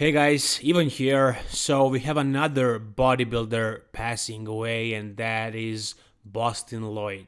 Hey guys, Ivan here. So we have another bodybuilder passing away and that is Boston Loyd.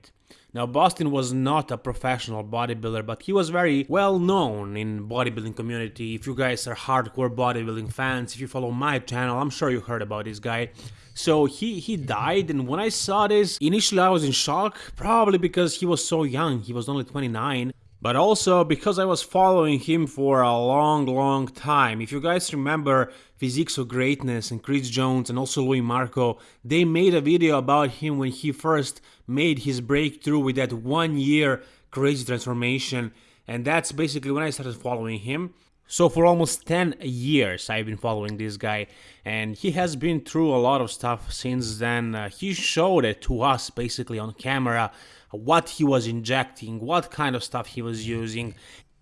Now Boston was not a professional bodybuilder, but he was very well known in bodybuilding community. If you guys are hardcore bodybuilding fans, if you follow my channel, I'm sure you heard about this guy. So he he died and when I saw this, initially I was in shock, probably because he was so young. He was only 29 but also because I was following him for a long, long time. If you guys remember Physiques of Greatness and Chris Jones and also Louis Marco, they made a video about him when he first made his breakthrough with that one year crazy transformation. And that's basically when I started following him. So for almost 10 years I've been following this guy and he has been through a lot of stuff since then. Uh, he showed it to us basically on camera what he was injecting, what kind of stuff he was using.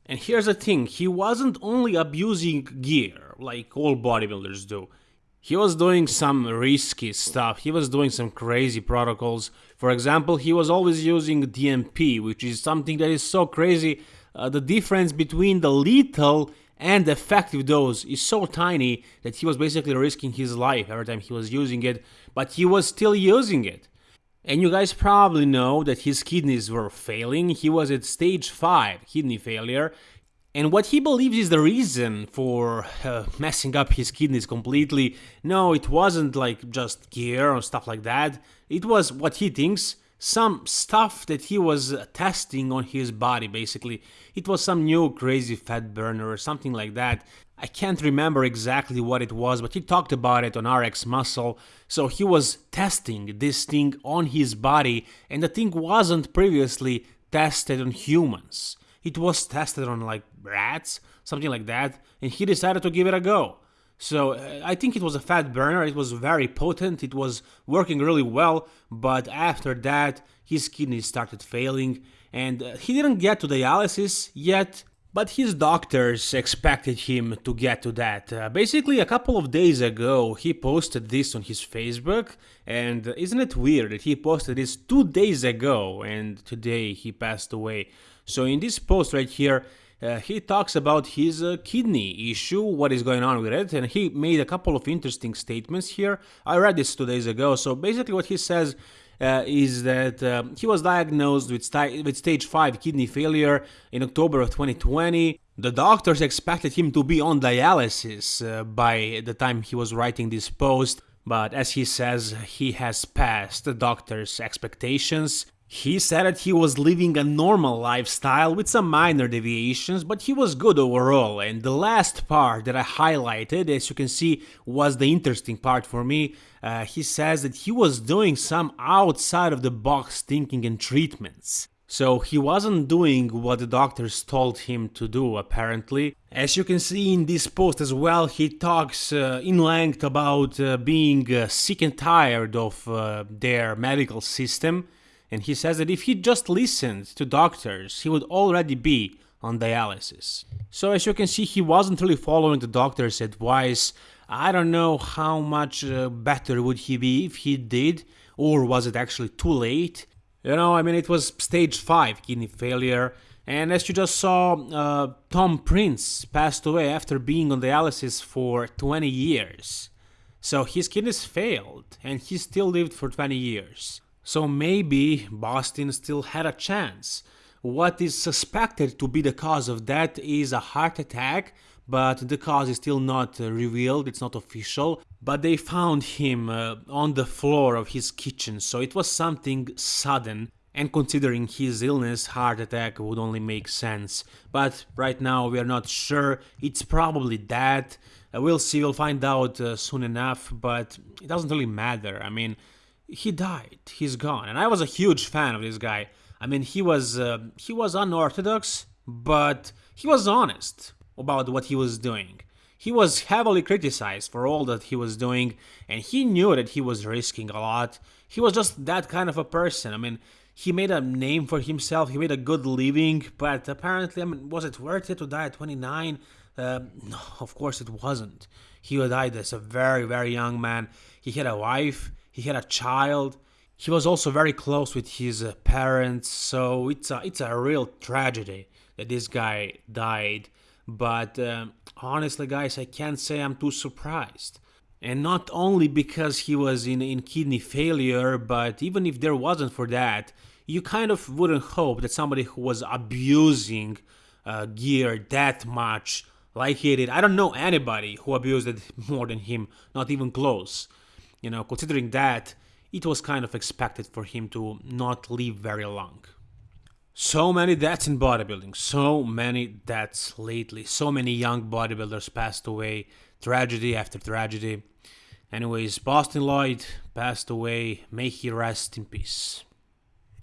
And here's the thing, he wasn't only abusing gear like all bodybuilders do. He was doing some risky stuff, he was doing some crazy protocols. For example, he was always using DNP, which is something that is so crazy. Uh, the difference between the lethal and the effective dose is so tiny that he was basically risking his life every time he was using it, but he was still using it. And you guys probably know that his kidneys were failing, he was at stage 5 kidney failure, and what he believes is the reason for uh, messing up his kidneys completely, no, it wasn't like just gear or stuff like that, it was what he thinks some stuff that he was testing on his body basically. It was some new crazy fat burner or something like that. I can't remember exactly what it was, but he talked about it on RX Muscle. So he was testing this thing on his body, and the thing wasn't previously tested on humans. It was tested on like rats, something like that, and he decided to give it a go. So uh, I think it was a fat burner, it was very potent, it was working really well, but after that his kidneys started failing. And uh, he didn't get to dialysis yet, but his doctors expected him to get to that. Uh, basically, a couple of days ago, he posted this on his Facebook, and isn't it weird that he posted this two days ago and today he passed away? So, in this post right here, uh, he talks about his uh, kidney issue, what is going on with it, and he made a couple of interesting statements here. I read this two days ago, so basically what he says uh, is that uh, he was diagnosed with, st with stage 5 kidney failure in October of 2020. The doctors expected him to be on dialysis uh, by the time he was writing this post, but as he says, he has passed the doctor's expectations. He said that he was living a normal lifestyle with some minor deviations, but he was good overall. And the last part that I highlighted, as you can see, was the interesting part for me. Uh, he says that he was doing some outside of the box thinking and treatments. So he wasn't doing what the doctors told him to do, apparently. As you can see in this post as well, he talks uh, in length about uh, being uh, sick and tired of uh, their medical system and he says that if he just listened to doctors, he would already be on dialysis. So as you can see, he wasn't really following the doctor's advice. I don't know how much uh, better would he be if he did, or was it actually too late? You know, I mean, it was stage 5 kidney failure, and as you just saw, uh, Tom Prince passed away after being on dialysis for 20 years. So his kidneys failed, and he still lived for 20 years. So maybe Boston still had a chance. What is suspected to be the cause of that is a heart attack, but the cause is still not uh, revealed, it's not official. But they found him uh, on the floor of his kitchen, so it was something sudden. And considering his illness, heart attack would only make sense. But right now we are not sure, it's probably that. Uh, we'll see, we'll find out uh, soon enough, but it doesn't really matter. I mean, he died. He's gone. And I was a huge fan of this guy. I mean, he was uh, he was unorthodox, but he was honest about what he was doing. He was heavily criticized for all that he was doing, and he knew that he was risking a lot. He was just that kind of a person. I mean, he made a name for himself, he made a good living, but apparently, I mean, was it worth it to die at 29? Uh, no, of course it wasn't. He died as a very, very young man. He had a wife, he had a child. He was also very close with his uh, parents, so it's a, it's a real tragedy that this guy died. but uh, honestly, guys, I can't say I'm too surprised. And not only because he was in, in kidney failure, but even if there wasn't for that, you kind of wouldn't hope that somebody who was abusing uh, gear that much, like he did, I don't know anybody who abused it more than him, not even close. You know, considering that, it was kind of expected for him to not live very long. So many deaths in bodybuilding, so many deaths lately, so many young bodybuilders passed away, tragedy after tragedy. Anyways, Boston Loyd passed away, may he rest in peace.